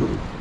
you.